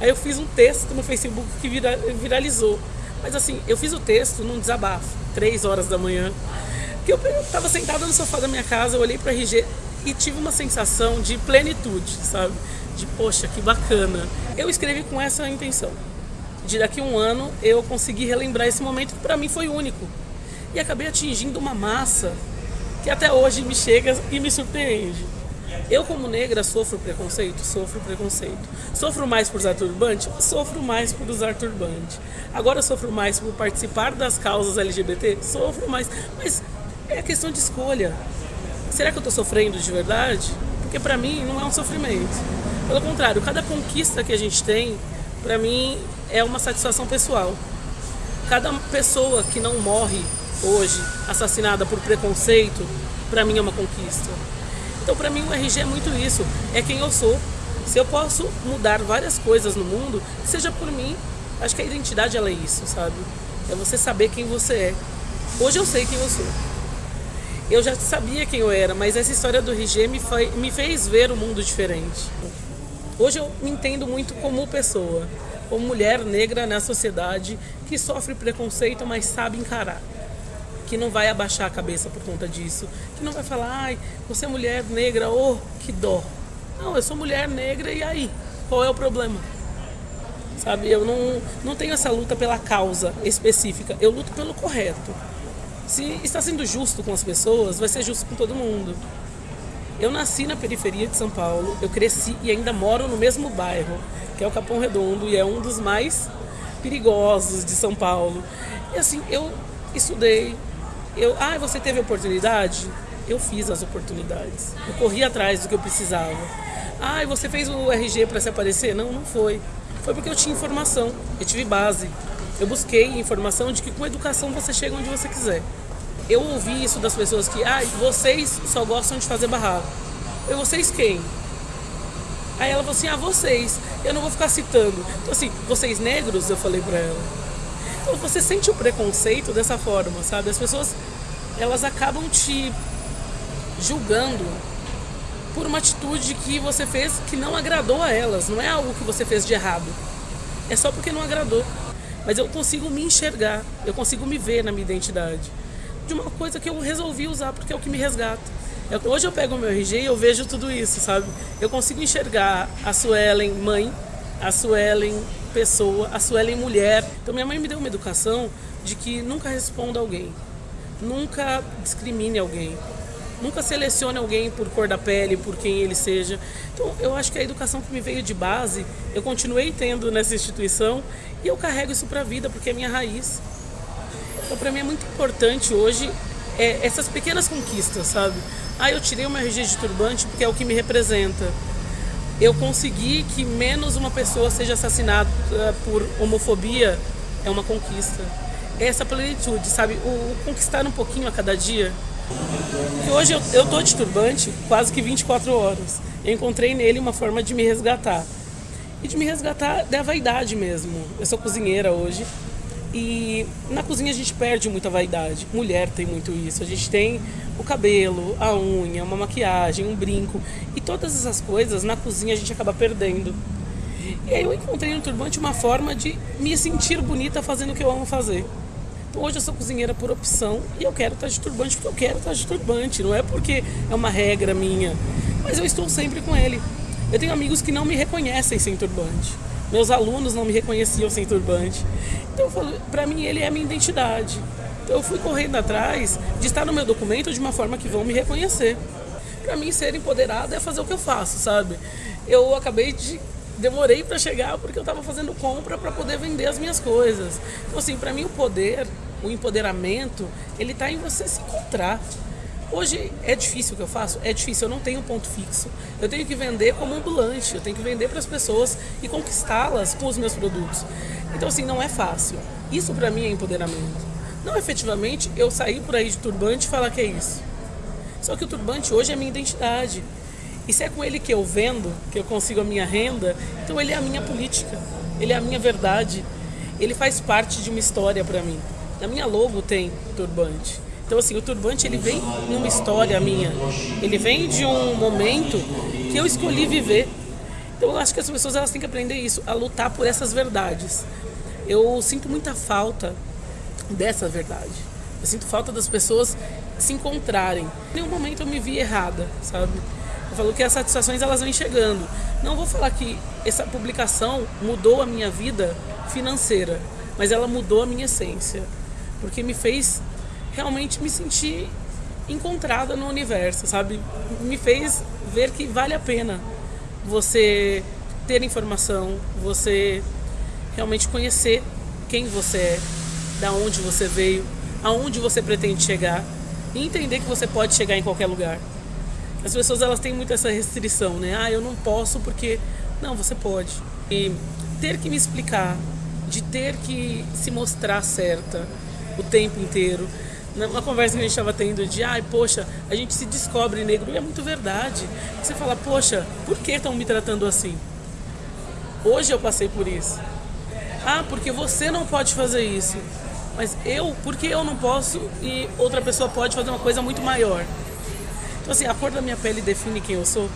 Aí eu fiz um texto no Facebook que vira, viralizou. Mas assim, eu fiz o texto num desabafo, três horas da manhã. Que eu estava sentada no sofá da minha casa, eu olhei para RG e tive uma sensação de plenitude, sabe? De poxa, que bacana. Eu escrevi com essa intenção. De daqui a um ano eu conseguir relembrar esse momento que para mim foi único. E acabei atingindo uma massa que até hoje me chega e me surpreende. Eu, como negra, sofro preconceito? Sofro preconceito. Sofro mais por usar turbante? Sofro mais por usar turbante. Agora sofro mais por participar das causas LGBT? Sofro mais. Mas é questão de escolha. Será que eu estou sofrendo de verdade? Porque para mim não é um sofrimento. Pelo contrário, cada conquista que a gente tem, para mim, é uma satisfação pessoal. Cada pessoa que não morre hoje assassinada por preconceito, para mim é uma conquista. Então, para mim, o RG é muito isso. É quem eu sou. Se eu posso mudar várias coisas no mundo, seja por mim, acho que a identidade ela é isso, sabe? É você saber quem você é. Hoje eu sei quem eu sou. Eu já sabia quem eu era, mas essa história do RG me, foi, me fez ver o um mundo diferente. Hoje eu me entendo muito como pessoa, como mulher negra na sociedade que sofre preconceito, mas sabe encarar que não vai abaixar a cabeça por conta disso, que não vai falar, ai, você é mulher negra, oh, que dó. Não, eu sou mulher negra e aí? Qual é o problema? Sabe, eu não, não tenho essa luta pela causa específica, eu luto pelo correto. Se está sendo justo com as pessoas, vai ser justo com todo mundo. Eu nasci na periferia de São Paulo, eu cresci e ainda moro no mesmo bairro, que é o Capão Redondo, e é um dos mais perigosos de São Paulo. E assim, eu estudei, eu, ah, você teve oportunidade? Eu fiz as oportunidades. Eu corri atrás do que eu precisava. Ah, você fez o RG para se aparecer? Não, não foi. Foi porque eu tinha informação, eu tive base. Eu busquei informação de que com educação você chega onde você quiser. Eu ouvi isso das pessoas que, ah, vocês só gostam de fazer barraco. Eu, vocês quem? Aí ela falou assim, ah, vocês. Eu não vou ficar citando. Então assim, vocês negros, eu falei para ela. Então você sente o preconceito dessa forma, sabe? As pessoas, elas acabam te julgando por uma atitude que você fez que não agradou a elas. Não é algo que você fez de errado. É só porque não agradou. Mas eu consigo me enxergar, eu consigo me ver na minha identidade. De uma coisa que eu resolvi usar porque é o que me resgata. Hoje eu pego o meu RG e eu vejo tudo isso, sabe? Eu consigo enxergar a Suelen mãe, a Suelen pessoa, a Suelen mulher. Então minha mãe me deu uma educação de que nunca responda alguém, nunca discrimine alguém, nunca selecione alguém por cor da pele, por quem ele seja. Então eu acho que a educação que me veio de base, eu continuei tendo nessa instituição e eu carrego isso para a vida porque é minha raiz. Então para mim é muito importante hoje é, essas pequenas conquistas, sabe? Ah, eu tirei uma RG de turbante porque é o que me representa eu consegui que menos uma pessoa seja assassinada eh, por homofobia é uma conquista. É essa plenitude, sabe? O, o, conquistar um pouquinho a cada dia. E hoje eu, eu tô de turbante quase que 24 horas. Eu encontrei nele uma forma de me resgatar. E de me resgatar da vaidade mesmo. Eu sou cozinheira hoje. E na cozinha a gente perde muita vaidade. Mulher tem muito isso. A gente tem o cabelo, a unha, uma maquiagem, um brinco. E todas essas coisas na cozinha a gente acaba perdendo. E aí eu encontrei no turbante uma forma de me sentir bonita fazendo o que eu amo fazer. Hoje eu sou cozinheira por opção e eu quero estar de turbante porque eu quero estar de turbante. Não é porque é uma regra minha. Mas eu estou sempre com ele. Eu tenho amigos que não me reconhecem sem turbante. Meus alunos não me reconheciam sem turbante. Então eu falo, para mim ele é a minha identidade. Então eu fui correndo atrás de estar no meu documento de uma forma que vão me reconhecer. Para mim ser empoderado é fazer o que eu faço, sabe? Eu acabei de demorei para chegar porque eu estava fazendo compra para poder vender as minhas coisas. Então assim, para mim o poder, o empoderamento, ele está em você se encontrar. Hoje é difícil o que eu faço? É difícil, eu não tenho ponto fixo. Eu tenho que vender como ambulante, eu tenho que vender para as pessoas e conquistá-las com os meus produtos. Então, assim, não é fácil. Isso para mim é empoderamento. Não efetivamente eu sair por aí de turbante e falar que é isso. Só que o turbante hoje é minha identidade. E se é com ele que eu vendo, que eu consigo a minha renda, então ele é a minha política, ele é a minha verdade, ele faz parte de uma história para mim. Na minha logo tem turbante. Então, assim, o turbante ele vem numa história minha. Ele vem de um momento que eu escolhi viver. Então eu acho que as pessoas elas têm que aprender isso, a lutar por essas verdades. Eu sinto muita falta dessa verdade. Eu sinto falta das pessoas se encontrarem. Em nenhum momento eu me vi errada, sabe? Eu falo que as satisfações elas vêm chegando. Não vou falar que essa publicação mudou a minha vida financeira, mas ela mudou a minha essência, porque me fez realmente me sentir encontrada no universo, sabe? Me fez ver que vale a pena você ter informação, você realmente conhecer quem você é, da onde você veio, aonde você pretende chegar e entender que você pode chegar em qualquer lugar. As pessoas elas têm muito essa restrição, né? Ah, eu não posso porque não, você pode. E ter que me explicar, de ter que se mostrar certa o tempo inteiro. Uma conversa que a gente estava tendo de, ai, poxa, a gente se descobre negro. E é muito verdade. Você fala, poxa, por que estão me tratando assim? Hoje eu passei por isso. Ah, porque você não pode fazer isso. Mas eu, porque eu não posso e outra pessoa pode fazer uma coisa muito maior. Então, assim, a cor da minha pele define quem eu sou.